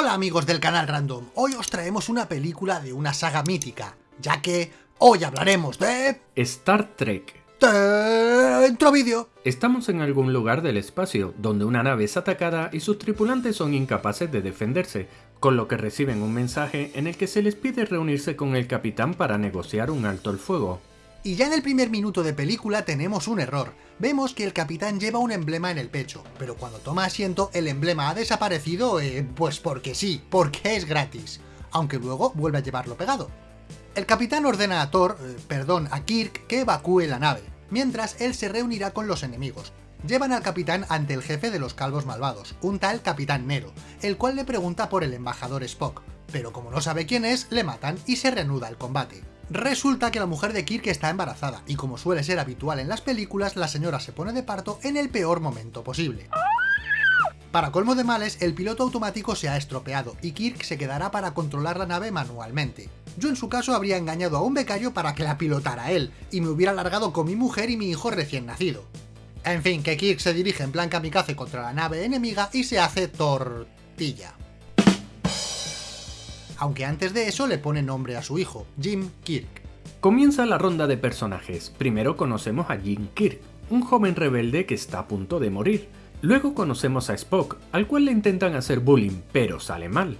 Hola amigos del canal Random, hoy os traemos una película de una saga mítica, ya que hoy hablaremos de... Star Trek. Dentro vídeo. Estamos en algún lugar del espacio, donde una nave es atacada y sus tripulantes son incapaces de defenderse, con lo que reciben un mensaje en el que se les pide reunirse con el capitán para negociar un alto el fuego. Y ya en el primer minuto de película tenemos un error. Vemos que el capitán lleva un emblema en el pecho, pero cuando toma asiento el emblema ha desaparecido, eh, pues porque sí, porque es gratis, aunque luego vuelve a llevarlo pegado. El capitán ordena a Thor, eh, perdón, a Kirk, que evacúe la nave, mientras él se reunirá con los enemigos. Llevan al capitán ante el jefe de los calvos malvados, un tal Capitán Nero, el cual le pregunta por el embajador Spock, pero como no sabe quién es, le matan y se reanuda el combate. Resulta que la mujer de Kirk está embarazada, y como suele ser habitual en las películas, la señora se pone de parto en el peor momento posible. Para colmo de males, el piloto automático se ha estropeado, y Kirk se quedará para controlar la nave manualmente. Yo en su caso habría engañado a un becario para que la pilotara él, y me hubiera largado con mi mujer y mi hijo recién nacido. En fin, que Kirk se dirige en plan kamikaze contra la nave enemiga y se hace tortilla aunque antes de eso le pone nombre a su hijo, Jim Kirk. Comienza la ronda de personajes. Primero conocemos a Jim Kirk, un joven rebelde que está a punto de morir. Luego conocemos a Spock, al cual le intentan hacer bullying, pero sale mal.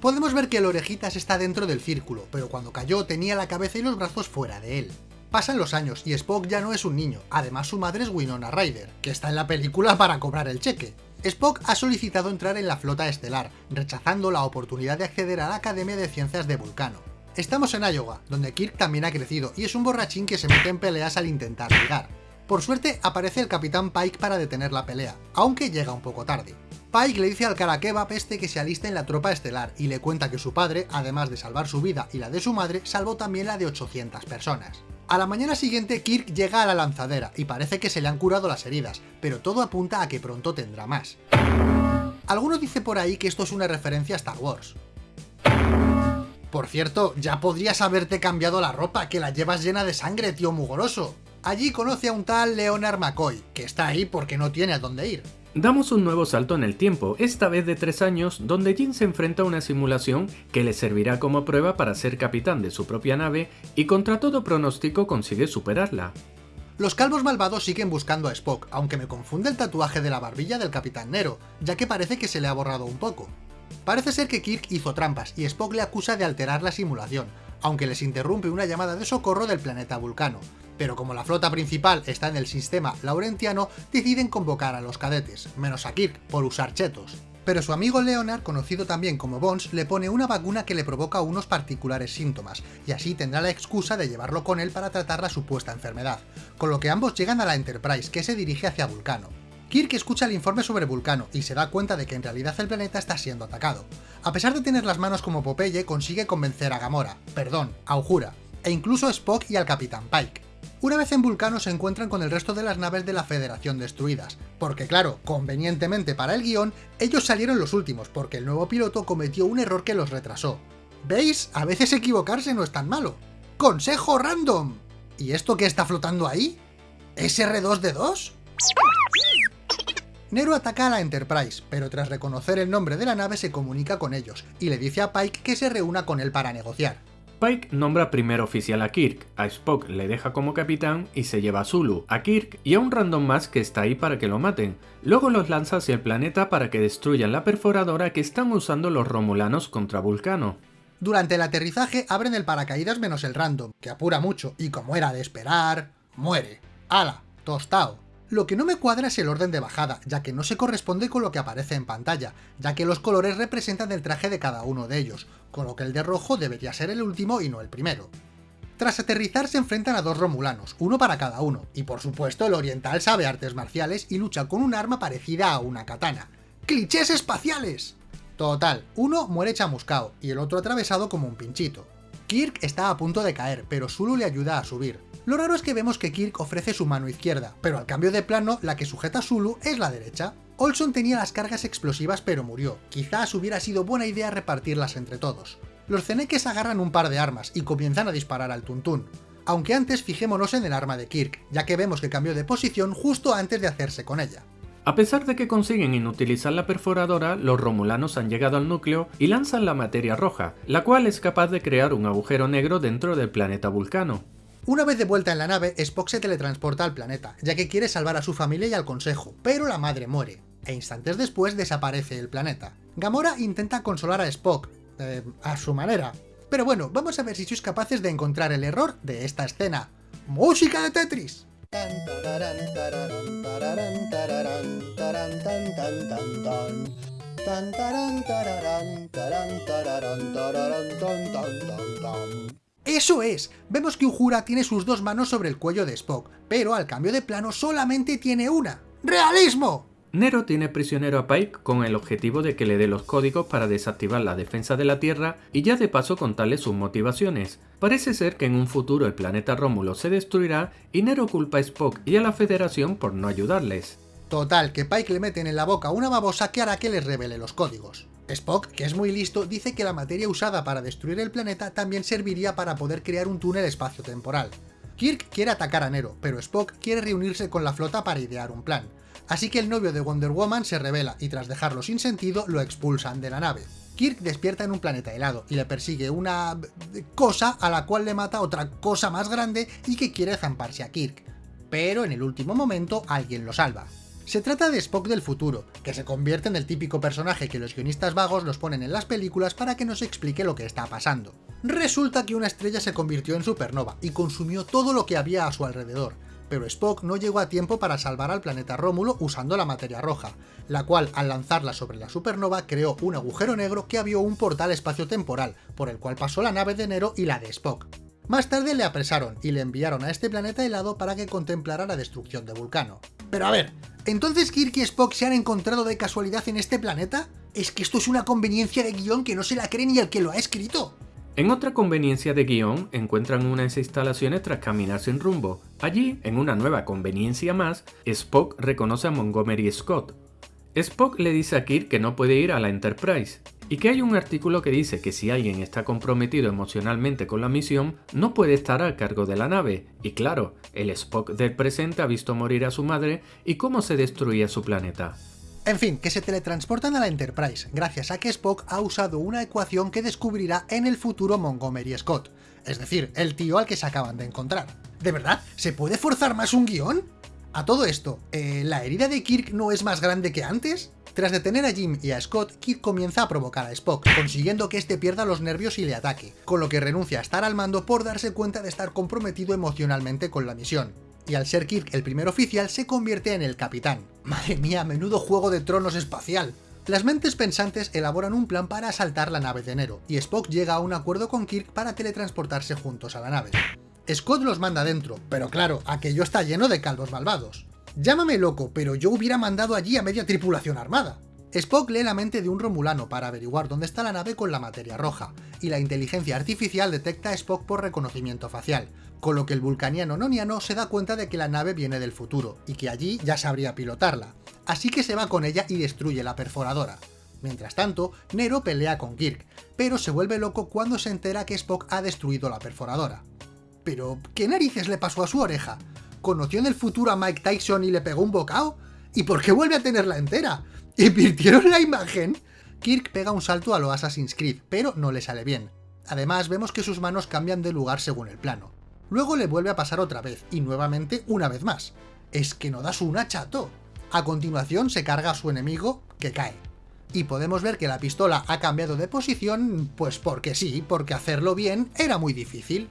Podemos ver que el Orejitas está dentro del círculo, pero cuando cayó tenía la cabeza y los brazos fuera de él. Pasan los años y Spock ya no es un niño, además su madre es Winona Ryder, que está en la película para cobrar el cheque. Spock ha solicitado entrar en la flota estelar, rechazando la oportunidad de acceder a la Academia de Ciencias de Vulcano. Estamos en Iowa, donde Kirk también ha crecido y es un borrachín que se mete en peleas al intentar llegar. Por suerte aparece el Capitán Pike para detener la pelea, aunque llega un poco tarde. Pike le dice al Karakeva peste que se alista en la tropa estelar y le cuenta que su padre, además de salvar su vida y la de su madre, salvó también la de 800 personas. A la mañana siguiente Kirk llega a la lanzadera y parece que se le han curado las heridas, pero todo apunta a que pronto tendrá más. Alguno dice por ahí que esto es una referencia a Star Wars. Por cierto, ya podrías haberte cambiado la ropa, que la llevas llena de sangre, tío mugoroso. Allí conoce a un tal Leonard McCoy, que está ahí porque no tiene a dónde ir. Damos un nuevo salto en el tiempo, esta vez de tres años, donde Jin se enfrenta a una simulación que le servirá como prueba para ser capitán de su propia nave y contra todo pronóstico consigue superarla. Los calvos malvados siguen buscando a Spock, aunque me confunde el tatuaje de la barbilla del Capitán Nero, ya que parece que se le ha borrado un poco. Parece ser que Kirk hizo trampas y Spock le acusa de alterar la simulación, aunque les interrumpe una llamada de socorro del planeta Vulcano, pero como la flota principal está en el sistema laurentiano, deciden convocar a los cadetes, menos a Kirk, por usar chetos. Pero su amigo Leonard, conocido también como Bones, le pone una vacuna que le provoca unos particulares síntomas, y así tendrá la excusa de llevarlo con él para tratar la supuesta enfermedad, con lo que ambos llegan a la Enterprise, que se dirige hacia Vulcano. Kirk escucha el informe sobre Vulcano y se da cuenta de que en realidad el planeta está siendo atacado. A pesar de tener las manos como Popeye, consigue convencer a Gamora, perdón, a Uhura, e incluso a Spock y al Capitán Pike. Una vez en Vulcano se encuentran con el resto de las naves de la Federación destruidas, porque claro, convenientemente para el guion, ellos salieron los últimos porque el nuevo piloto cometió un error que los retrasó. ¿Veis? A veces equivocarse no es tan malo. ¡Consejo random! ¿Y esto qué está flotando ahí? ¿SR2D2? Nero ataca a la Enterprise, pero tras reconocer el nombre de la nave se comunica con ellos, y le dice a Pike que se reúna con él para negociar. Pike nombra primero oficial a Kirk, a Spock le deja como capitán y se lleva a Zulu, a Kirk y a un random más que está ahí para que lo maten. Luego los lanza hacia el planeta para que destruyan la perforadora que están usando los romulanos contra Vulcano. Durante el aterrizaje abren el paracaídas menos el random, que apura mucho, y como era de esperar, muere. ¡Hala! Tostao. Lo que no me cuadra es el orden de bajada, ya que no se corresponde con lo que aparece en pantalla, ya que los colores representan el traje de cada uno de ellos, con lo que el de rojo debería ser el último y no el primero. Tras aterrizar se enfrentan a dos romulanos, uno para cada uno, y por supuesto el oriental sabe artes marciales y lucha con un arma parecida a una katana. ¡Clichés espaciales! Total, uno muere chamuscao y el otro atravesado como un pinchito. Kirk está a punto de caer, pero Zulu le ayuda a subir. Lo raro es que vemos que Kirk ofrece su mano izquierda, pero al cambio de plano, la que sujeta a Zulu es la derecha. Olson tenía las cargas explosivas pero murió, quizás hubiera sido buena idea repartirlas entre todos. Los ceneques agarran un par de armas y comienzan a disparar al tuntún. Aunque antes fijémonos en el arma de Kirk, ya que vemos que cambió de posición justo antes de hacerse con ella. A pesar de que consiguen inutilizar la perforadora, los romulanos han llegado al núcleo y lanzan la materia roja, la cual es capaz de crear un agujero negro dentro del planeta Vulcano. Una vez de vuelta en la nave, Spock se teletransporta al planeta, ya que quiere salvar a su familia y al consejo, pero la madre muere, e instantes después desaparece el planeta. Gamora intenta consolar a Spock, eh, a su manera. Pero bueno, vamos a ver si sois capaces de encontrar el error de esta escena. ¡Música de Tetris! ¡Eso es! Vemos que Uhura tiene sus dos manos sobre el cuello de Spock, pero al cambio de plano solamente tiene una. ¡Realismo! Nero tiene prisionero a Pike con el objetivo de que le dé los códigos para desactivar la defensa de la Tierra y ya de paso contarle sus motivaciones. Parece ser que en un futuro el planeta Rómulo se destruirá y Nero culpa a Spock y a la Federación por no ayudarles. Total, que Pike le meten en la boca una babosa que hará que les revele los códigos. Spock, que es muy listo, dice que la materia usada para destruir el planeta también serviría para poder crear un túnel espacio-temporal. Kirk quiere atacar a Nero, pero Spock quiere reunirse con la flota para idear un plan. Así que el novio de Wonder Woman se revela y tras dejarlo sin sentido lo expulsan de la nave. Kirk despierta en un planeta helado y le persigue una... cosa a la cual le mata otra cosa más grande y que quiere zamparse a Kirk. Pero en el último momento alguien lo salva. Se trata de Spock del futuro, que se convierte en el típico personaje que los guionistas vagos los ponen en las películas para que nos explique lo que está pasando. Resulta que una estrella se convirtió en supernova y consumió todo lo que había a su alrededor, pero Spock no llegó a tiempo para salvar al planeta Rómulo usando la materia roja, la cual al lanzarla sobre la supernova creó un agujero negro que abrió un portal espacio-temporal, por el cual pasó la nave de Nero y la de Spock. Más tarde le apresaron y le enviaron a este planeta helado para que contemplara la destrucción de Vulcano. Pero a ver, ¿entonces Kirk y Spock se han encontrado de casualidad en este planeta? Es que esto es una conveniencia de guion que no se la cree ni el que lo ha escrito. En otra conveniencia de guion, encuentran unas instalaciones tras caminar sin rumbo. Allí, en una nueva conveniencia más, Spock reconoce a Montgomery Scott. Spock le dice a Kirk que no puede ir a la Enterprise, y que hay un artículo que dice que si alguien está comprometido emocionalmente con la misión, no puede estar a cargo de la nave, y claro, el Spock del presente ha visto morir a su madre y cómo se destruía su planeta. En fin, que se teletransportan a la Enterprise, gracias a que Spock ha usado una ecuación que descubrirá en el futuro Montgomery Scott, es decir, el tío al que se acaban de encontrar. ¿De verdad? ¿Se puede forzar más un guion? A todo esto, eh, ¿la herida de Kirk no es más grande que antes? Tras detener a Jim y a Scott, Kirk comienza a provocar a Spock, consiguiendo que este pierda los nervios y le ataque, con lo que renuncia a estar al mando por darse cuenta de estar comprometido emocionalmente con la misión. Y al ser Kirk el primer oficial, se convierte en el capitán. Madre mía, menudo juego de tronos espacial. Las mentes pensantes elaboran un plan para asaltar la nave de enero, y Spock llega a un acuerdo con Kirk para teletransportarse juntos a la nave. Scott los manda dentro, pero claro, aquello está lleno de calvos malvados. Llámame loco, pero yo hubiera mandado allí a media tripulación armada. Spock lee la mente de un romulano para averiguar dónde está la nave con la materia roja, y la inteligencia artificial detecta a Spock por reconocimiento facial, con lo que el vulcaniano noniano se da cuenta de que la nave viene del futuro, y que allí ya sabría pilotarla, así que se va con ella y destruye la perforadora. Mientras tanto, Nero pelea con Kirk, pero se vuelve loco cuando se entera que Spock ha destruido la perforadora. Pero, ¿qué narices le pasó a su oreja? conoció en el futuro a Mike Tyson y le pegó un bocado? ¿Y por qué vuelve a tenerla entera? ¿Invirtieron la imagen? Kirk pega un salto a lo Assassin's Creed, pero no le sale bien. Además, vemos que sus manos cambian de lugar según el plano. Luego le vuelve a pasar otra vez, y nuevamente una vez más. Es que no das una, chato. A continuación se carga a su enemigo, que cae. Y podemos ver que la pistola ha cambiado de posición, pues porque sí, porque hacerlo bien era muy difícil.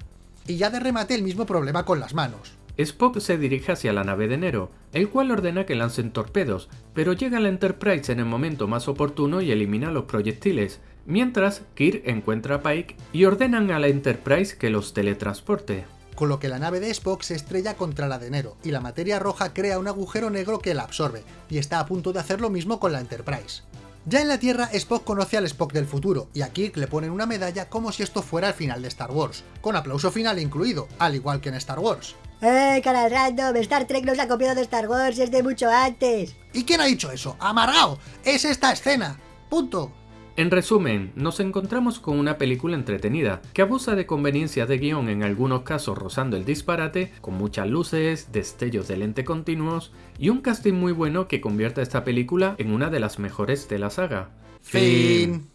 Y ya de remate el mismo problema con las manos. Spock se dirige hacia la nave de Nero, el cual ordena que lancen torpedos, pero llega la Enterprise en el momento más oportuno y elimina los proyectiles, mientras Kirk encuentra a Pike y ordenan a la Enterprise que los teletransporte. Con lo que la nave de Spock se estrella contra la de Nero, y la materia roja crea un agujero negro que la absorbe, y está a punto de hacer lo mismo con la Enterprise. Ya en la Tierra, Spock conoce al Spock del futuro, y a Kirk le ponen una medalla como si esto fuera el final de Star Wars, con aplauso final incluido, al igual que en Star Wars. ¡Eh, cara random! Star Trek no se ha copiado de Star Wars, es de mucho antes. ¿Y quién ha dicho eso? ¡Amargao! ¡Es esta escena! ¡Punto! En resumen, nos encontramos con una película entretenida, que abusa de conveniencias de guion en algunos casos rozando el disparate, con muchas luces, destellos de lente continuos y un casting muy bueno que convierte a esta película en una de las mejores de la saga. Fin.